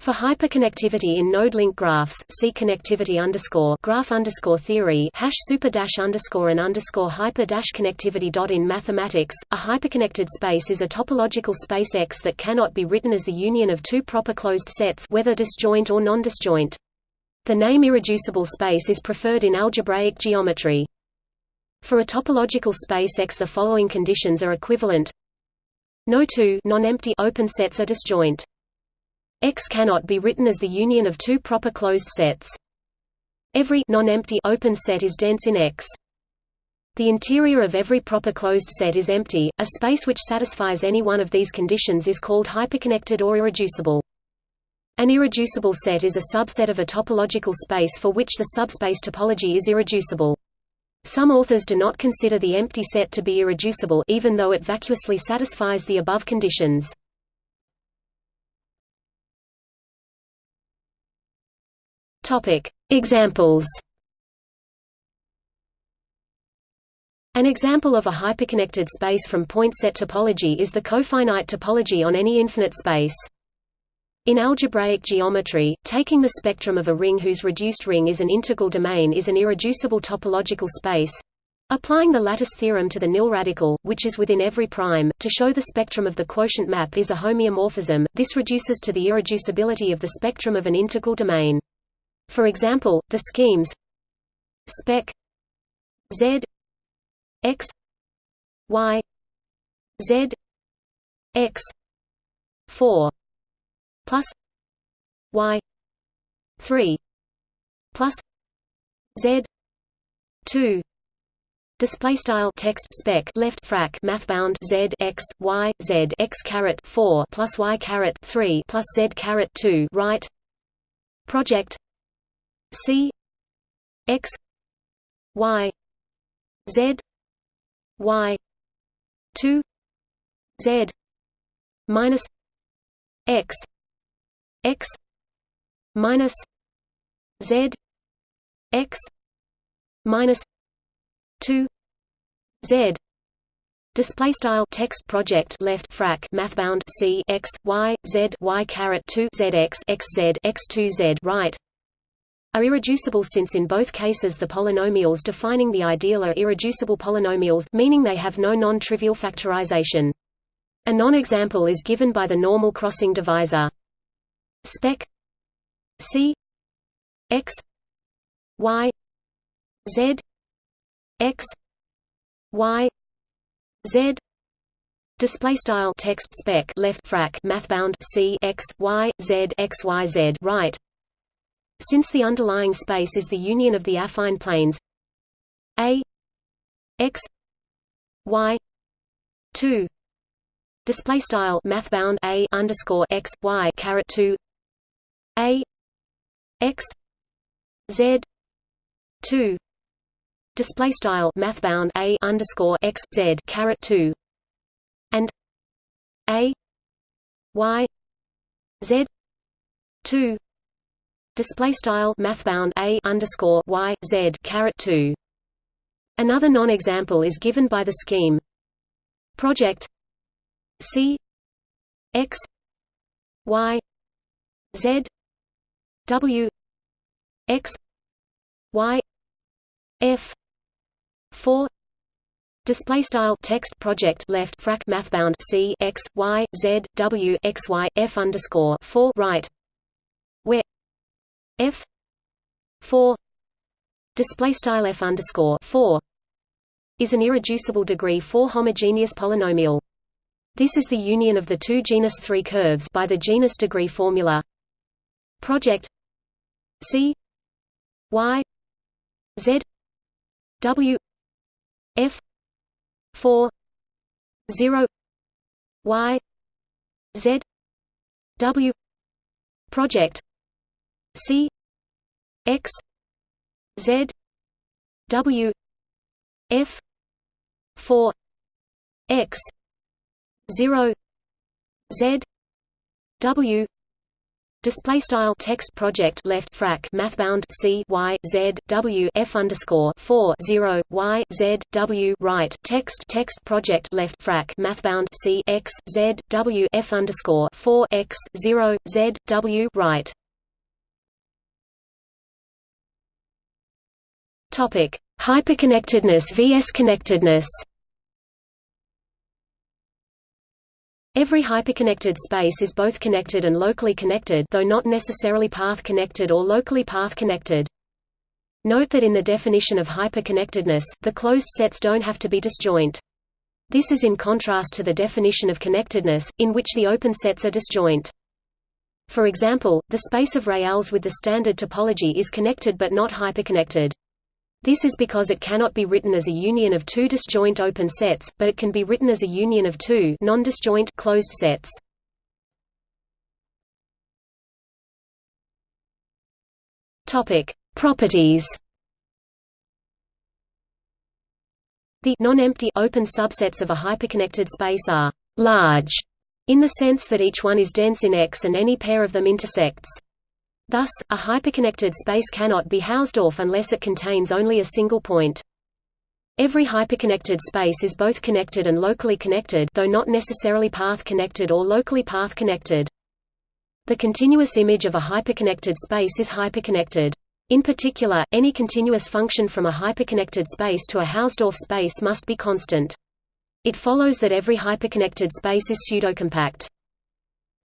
For hyperconnectivity in node-link graphs, see connectivity underscore graph underscore theory hash super dash underscore and underscore hyper dash connectivity dot in mathematics. A hyperconnected space is a topological space X that cannot be written as the union of two proper closed sets, whether disjoint or non-disjoint. The name irreducible space is preferred in algebraic geometry. For a topological space X, the following conditions are equivalent: No two non-empty open sets are disjoint. X cannot be written as the union of two proper closed sets. Every non-empty open set is dense in X. The interior of every proper closed set is empty. A space which satisfies any one of these conditions is called hyperconnected or irreducible. An irreducible set is a subset of a topological space for which the subspace topology is irreducible. Some authors do not consider the empty set to be irreducible even though it vacuously satisfies the above conditions. Topic: Examples. An example of a hyperconnected space from point set topology is the cofinite topology on any infinite space. In algebraic geometry, taking the spectrum of a ring whose reduced ring is an integral domain is an irreducible topological space. Applying the lattice theorem to the nil radical, which is within every prime, to show the spectrum of the quotient map is a homeomorphism, this reduces to the irreducibility of the spectrum of an integral domain. For example, the schemes spec z x y z x 4 plus y 3 plus z 2 Display style text spec left frac math bound z x y z x caret four plus y caret three plus z caret two right. Project C X Y Z Y two Z minus X X minus Z X minus two Z. Display style text project left frac mathbound c x y z y caret two z x x z x two z right are irreducible since in both cases the polynomials defining the ideal are irreducible polynomials meaning they have no non-trivial factorization. A non-example is given by the normal crossing divisor. Spec C x y z x y z Display style text spec left frac mathbound c x y z x y z right since the underlying space is the union of the affine planes A x y 2 display style mathbound A underscore x y caret 2 A x z 2 display style mathbound A underscore x z caret 2 and A y z 2 Display style mathbound a underscore y z caret two. Another non-example is given by the scheme. Project c x y z w x y f 4 Display style text project left frac mathbound c x y z w x y f underscore four right. where f 4 display style f underscore 4 is an irreducible degree 4 homogeneous polynomial. This is the union of the two genus 3 curves by the genus degree formula. Project C Y Z W F 4 0 Y Z W project C X Z W F four X zero Z W Display style text project left frac mathbound c y z w f underscore four zero y z w right text text project left frac mathbound c x z w f underscore four x zero z w right. Topic: Hyperconnectedness vs connectedness. Every hyperconnected space is both connected and locally connected though not necessarily path-connected or locally path-connected. Note that in the definition of hyperconnectedness, the closed sets don't have to be disjoint. This is in contrast to the definition of connectedness, in which the open sets are disjoint. For example, the space of reals with the standard topology is connected but not hyperconnected. This is because it cannot be written as a union of two disjoint open sets, but it can be written as a union of two non-disjoint closed sets. Topic: Properties. The non-empty open subsets of a hyperconnected space are large in the sense that each one is dense in X and any pair of them intersects. Thus, a hyperconnected space cannot be Hausdorff unless it contains only a single point. Every hyperconnected space is both connected and locally connected though not necessarily path-connected or locally path-connected. The continuous image of a hyperconnected space is hyperconnected. In particular, any continuous function from a hyperconnected space to a Hausdorff space must be constant. It follows that every hyperconnected space is pseudocompact.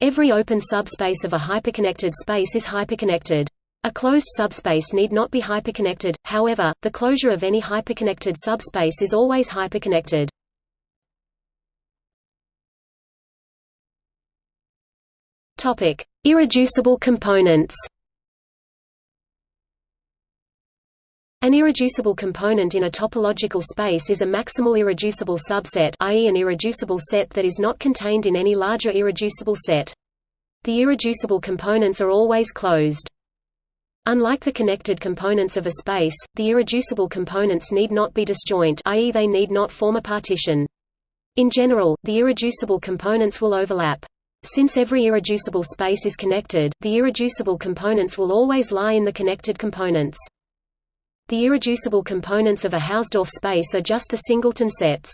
Every open subspace of a hyperconnected space is hyperconnected. A closed subspace need not be hyperconnected, however, the closure of any hyperconnected subspace is always hyperconnected. Irreducible components. An irreducible component in a topological space is a maximal irreducible subset i.e. an irreducible set that is not contained in any larger irreducible set. The irreducible components are always closed. Unlike the connected components of a space, the irreducible components need not be disjoint i.e. they need not form a partition. In general, the irreducible components will overlap. Since every irreducible space is connected, the irreducible components will always lie in the connected components. The irreducible components of a Hausdorff space are just the singleton sets.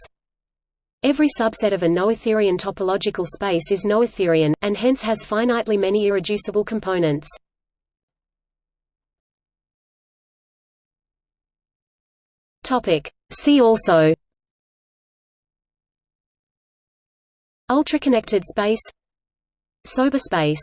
Every subset of a noetherian topological space is noetherian, and hence has finitely many irreducible components. See also Ultraconnected space Sober space